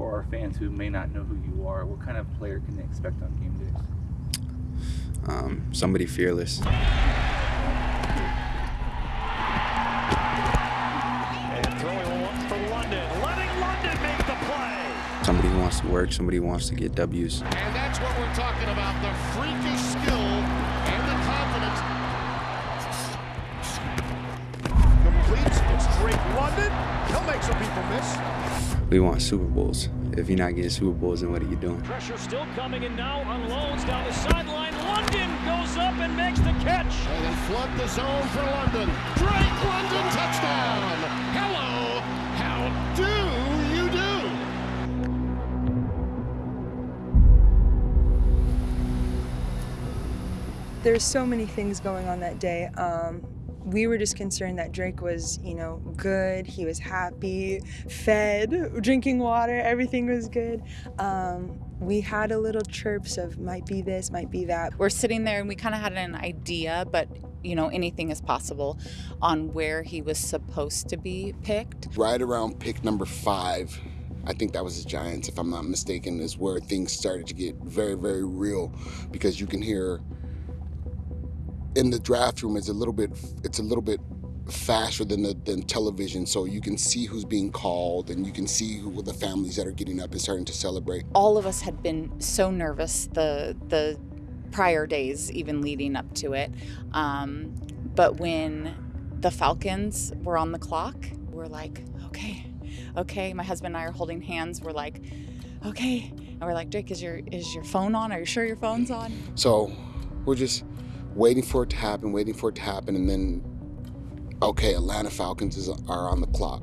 for our fans who may not know who you are, what kind of player can they expect on game days? Um, somebody fearless. And throwing for London, letting London make the play. Somebody who wants to work, somebody who wants to get W's. And that's what we're talking about, the freakish skill and the confidence. Completes, it's Drake London. He'll make some people miss. We want Super Bowls. If you're not getting Super Bowls, then what are you doing? Pressure still coming and now unloads down the sideline. London goes up and makes the catch. And they flood the zone for London. Drake London touchdown. Hello, how do you do? There's so many things going on that day. Um, we were just concerned that Drake was, you know, good. He was happy, fed, drinking water. Everything was good. Um, we had a little chirps of might be this, might be that. We're sitting there and we kind of had an idea, but you know, anything is possible on where he was supposed to be picked. Right around pick number five, I think that was the Giants, if I'm not mistaken, is where things started to get very, very real because you can hear in the draft room it's a little bit it's a little bit faster than the than television so you can see who's being called and you can see who the families that are getting up and starting to celebrate All of us had been so nervous the the prior days, even leading up to it. Um, but when the Falcons were on the clock, we're like, okay, okay. My husband and I are holding hands. We're like, okay, and we're like, Drake, is your is your phone on? Are you sure your phone's on? so we're just waiting for it to happen waiting for it to happen and then okay atlanta falcons is, are on the clock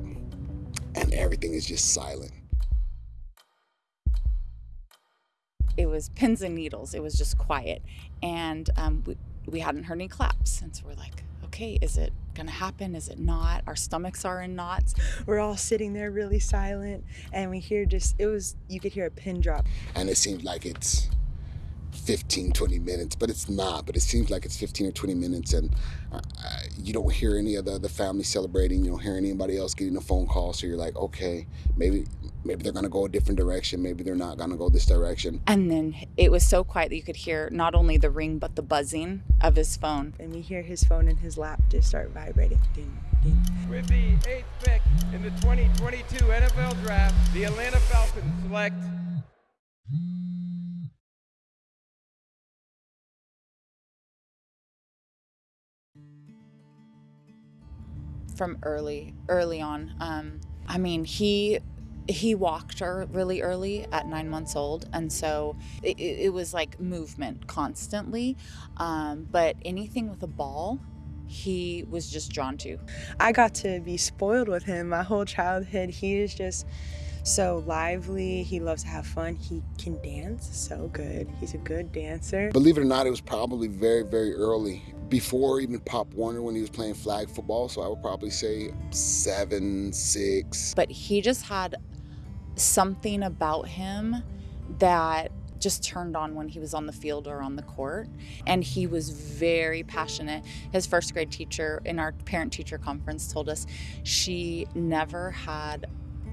and everything is just silent it was pins and needles. It was just quiet, and um, we we hadn't heard any claps, and so we're like, okay, is it gonna happen? Is it not? Our stomachs are in knots. We're all sitting there really silent, and we hear just, it was, you could hear a pin drop. and it seems like it's 15 20 minutes but it's not but it seems like it's 15 or 20 minutes and uh, you don't hear any of the, the family celebrating you don't hear anybody else getting a phone call so you're like okay maybe maybe they're gonna go a different direction maybe they're not gonna go this direction And then it was so quiet that you could hear not only the ring but the buzzing of his phone. And we hear his phone in his lap just start vibrating. Ding, ding. With the eighth pick in the 2022 NFL Draft, the Atlanta Falcons select from early early on um, i mean he he walked her really early at nine months old and so it, it it was like movement constantly um, but anything with a ball he was just drawn to I got to be spoiled with him my whole childhood. He is just so lively. He loves to have fun. He can dance so good. He's a good dancer. believe it or not it was probably very very early before even pop warner when he was playing flag football so i would probably say seven six. But he just had something about him that just turned on when he was on the field or on the court and he was very passionate. His first grade teacher in our parent teacher conference told us she never had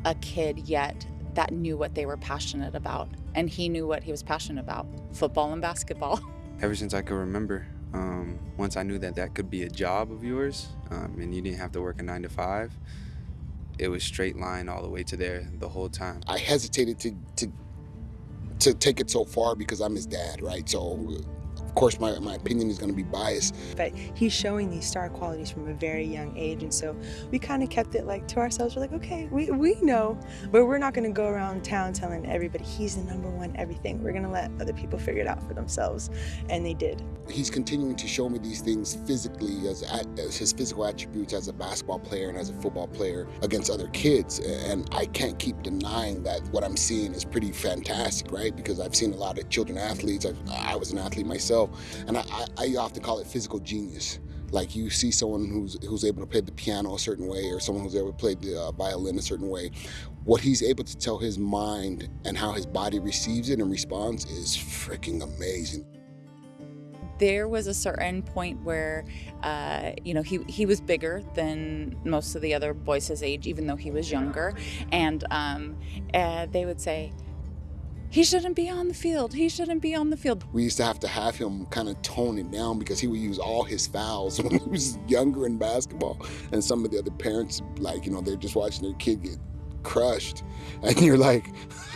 a kid yet that knew what they were passionate about and he knew what he was passionate about football and basketball. Ever since I could remember, um, once I knew that that could be a job of yours um, and you didn't have to work a nine to five, it was straight line all the way to there the whole time. I hesitated to to to take it so far because I'm his dad, right? So course my, my opinion is going to be biased. But he's showing these star qualities from a very young age. And so we kind of kept it like to ourselves. We're like, okay, we, we know, but we're not going to go around town telling everybody he's the number one everything. We're going to let other people figure it out for themselves. And they did. He's continuing to show me these things physically as, as his physical attributes as a basketball player and as a football player against other kids. And I can't keep denying that what I'm seeing is pretty fantastic, right? Because I've seen a lot of children athletes. I've, I was an athlete myself, and I, I, I often call it physical genius. Like you see someone who's who's able to play the piano a certain way, or someone who's able to play the uh, violin a certain way. What he's able to tell his mind and how his body receives it and responds is freaking amazing. there was a certain point where, uh, you know, he, he was bigger than most of the other boys his age, even though he was younger. And um, uh, they would say, he shouldn't be on the field. He shouldn't be on the field. We used to have to have him kind of tone it down because he would use all his fouls when he was younger in basketball. And some of the other parents, like, you know, they're just watching their kid get crushed. And you're like,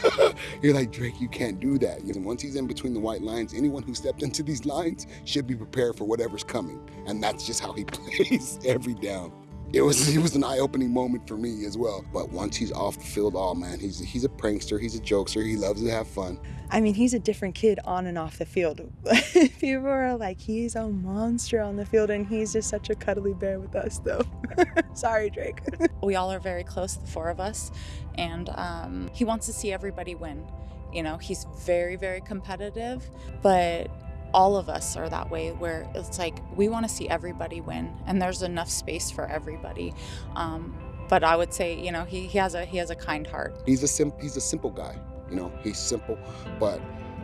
you're like, Drake, you can't do that. And once he's in between the white lines, anyone who stepped into these lines should be prepared for whatever's coming. And that's just how he plays every down it was it was an eye-opening moment for me as well. But once he's off the field, oh man, he's he's a prankster, he's a jokester, he loves to have fun. I mean, he's a different kid on and off the field. People are like, he's a monster on the field, and he's just such a cuddly bear with us, though. Sorry, Drake. we all are very close, the four of us, and um, he wants to see everybody win. You know, he's very, very competitive, but all of us are that way where it's like we want to see everybody win and there's enough space for everybody um, but i would say you know he, he has a he has a kind heart he's a sim- he's a simple guy you know he's simple but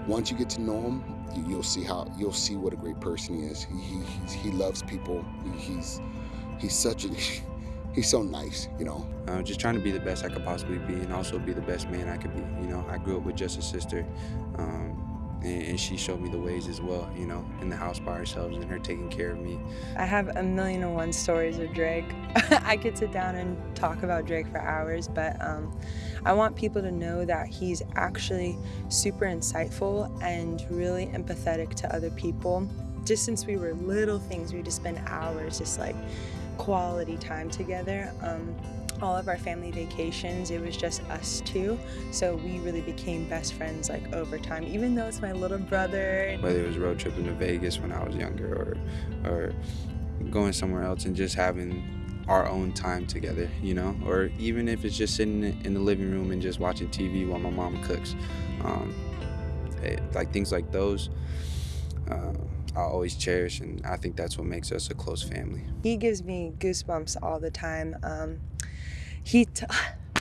once you get to know him you, will see how you'll see what a great person he is he, he, he loves people he, he's he's such a he's so nice, you know. Uh, just trying to be the best I could possibly be and also be the best man I could be. You know, I grew up with just a sister. Um, and, she showed me the ways as well, you know, in the house by ourselves and her taking care of me. I have a million and one stories of Drake. I could sit down and talk about Drake for hours, but um, I want people to know that he's actually super insightful and really empathetic to other people. Just since we were little things, we just spend hours just like quality time together. Um, all of our family vacations, it was just us two. So we really became best friends like over time, even though it's my little brother. Whether it was road tripping to Vegas when I was younger or, or going somewhere else and just having our own time together, you know, or even if it's just sitting in the living room and just watching TV while my mom cooks. Um, it, eh, like things like those. Uh, I'll always cherish, and I think that's what makes us a close family. He gives me goosebumps all the time. Um, he t-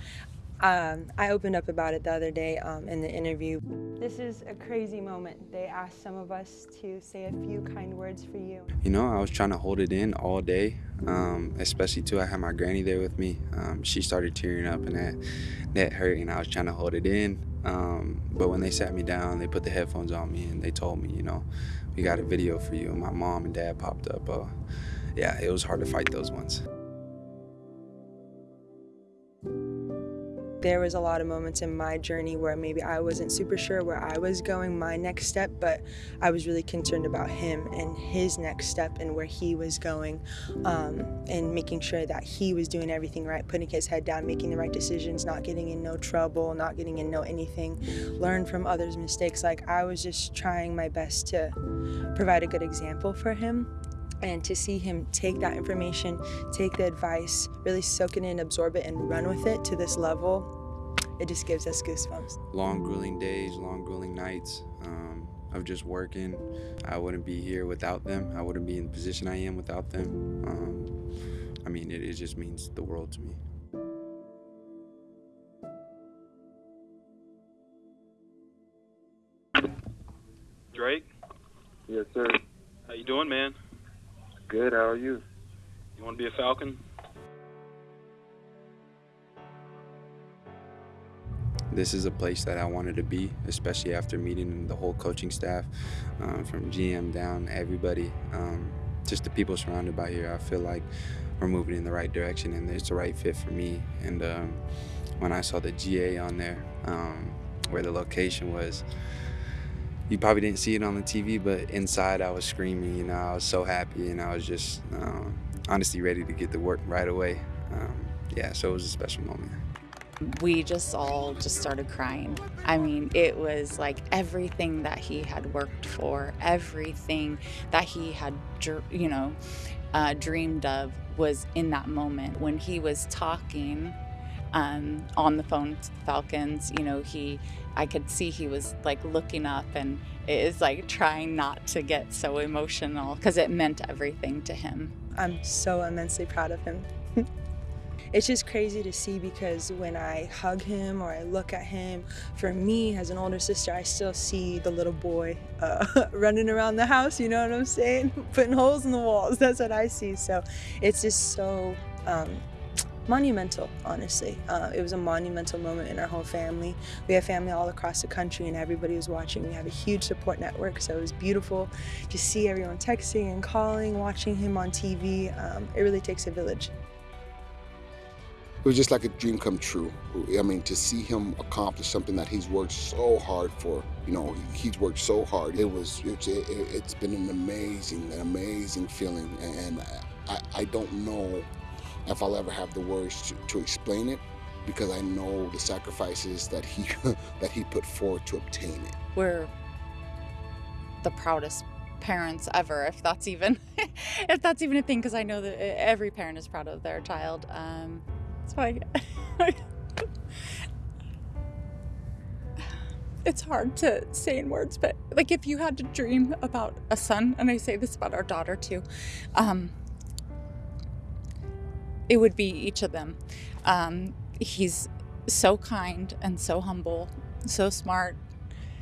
um, I opened up about it the other day um, in the interview. This is a crazy moment. They asked some of us to say a few kind words for you. You know, I was trying to hold it in all day, um, especially too. I had my granny there with me. Um, she started tearing up, and that that hurt, and I was trying to hold it in. Um, but when they sat me down, they put the headphones on me, and they told me, you know, we got a video for you. And my mom and dad popped up. Uh, yeah, it was hard to fight those ones. There was a lot of moments in my journey where maybe I wasn't super sure where I was going, my next step, but I was really concerned about him and his next step and where he was going um, and making sure that he was doing everything right, putting his head down, making the right decisions, not getting in no trouble, not getting in no anything, learn from others' mistakes. Like I was just trying my best to provide a good example for him and to see him take that information, take the advice, really soak it in, absorb it, and run with it to this level, it just gives us goosebumps. Long, grueling days, long, grueling nights um, of just working. I wouldn't be here without them. I wouldn't be in the position I am without them. Um, I mean, it, it just means the world to me. Good. How are you? You want to be a Falcon? This is a place that I wanted to be, especially after meeting the whole coaching staff, um, from GM down, everybody, um, just the people surrounded by here. I feel like we're moving in the right direction and it's the right fit for me. And um, when I saw the GA on there, um, where the location was, you probably didn't see it on the TV, but inside I was screaming. You know, I was so happy, and I was just um, honestly ready to get to work right away. Um, yeah, so it was a special moment. We just all just started crying. I mean, it was like everything that he had worked for, everything that he had, you know, uh, dreamed of was in that moment when he was talking um, on the phone to the Falcons. You know, he, I could see he was like looking up and it is like trying not to get so emotional because it meant everything to him. I'm so immensely proud of him. it's just crazy to see because when I hug him or I look at him, for me as an older sister, I still see the little boy uh, running around the house. You know what I'm saying? Putting holes in the walls. That's what I see. So it's just so. Um, monumental, honestly. Uh, it was a monumental moment in our whole family. We have family all across the country and everybody was watching. We have a huge support network, so it was beautiful to see everyone texting and calling, watching him on TV. Um, it really takes a village. It was just like a dream come true. I mean, to see him accomplish something that he's worked so hard for, you know, he's worked so hard. It was, it's, it, has been an amazing, an amazing feeling. And I, I don't know if I'll ever have the words to, to explain it because I know the sacrifices that he that he put forward to obtain it. We're the proudest parents ever, if that's even if that's even a thing, because I know that every parent is proud of their child. Um, so I, it's hard to say in words, but like if you had to dream about a son, and I say this about our daughter too. Um, it would be each of them. Um, he's so kind and so humble, so smart.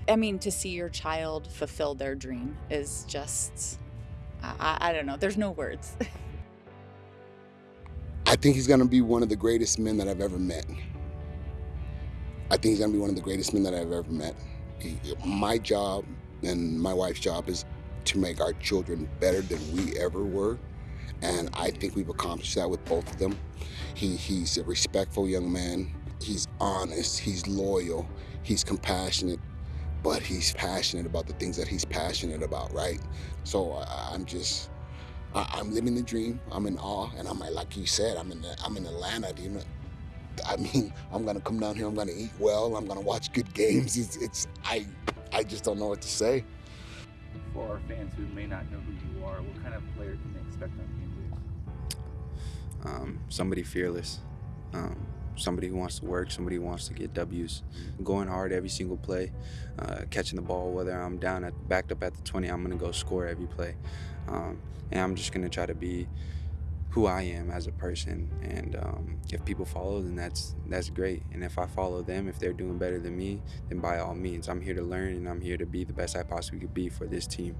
I mean, to see your child fulfill their dream is just, I, I don't know, there's no words. I think he's going to be one of the greatest men that I've ever met. I think he's going to be one of the greatest men that I've ever met. He, my job and my wife's job is to make our children better than we ever were. And I think we've accomplished that with both of them. He, he's a respectful young man. He's honest, he's loyal, he's compassionate, but he's passionate about the things that he's passionate about, right? So I'm just, I'm living the dream. I'm in awe, and I'm like you said, I'm in, I'm in Atlanta. You know, I mean, I'm gonna come down here. I'm gonna eat well. I'm gonna watch good games. It's, it's I, I just don't know what to say. For our fans who may not know who you are, what kind of player can they expect on um, somebody fearless, um, somebody who wants to work, somebody who wants to get W's, going hard every single play, uh, catching the ball. Whether I'm down at backed up at the 20, I'm gonna go score every play, um, and I'm just gonna try to be who I am as a person. And um, if people follow, then that's that's great. And if I follow them, if they're doing better than me, then by all means, I'm here to learn and I'm here to be the best I possibly could be for this team.